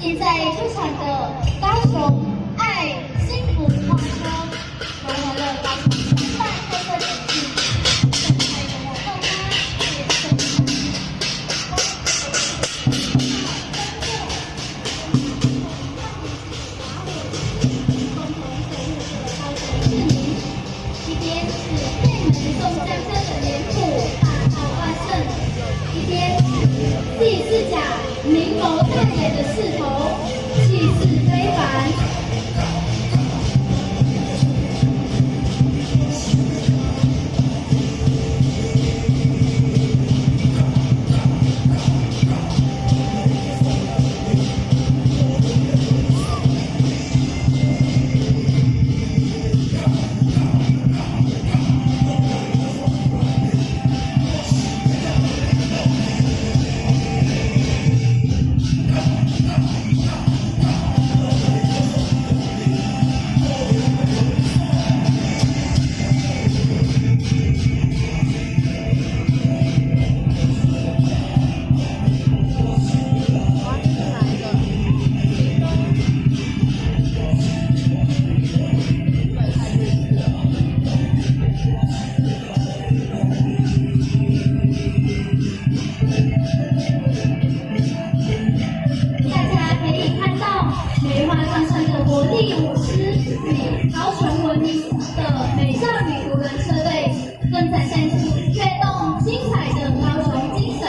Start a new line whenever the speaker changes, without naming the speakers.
现在出场的高手。明眸淡眼的势头，气质非凡。的活力舞狮与高雄文明的美少女独轮车队，更展现出跃动精彩的高雄精神。